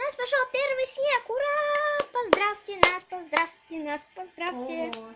нас пошел первый снег ура! Поздравьте нас поздравьте нас поздравьте. Ого.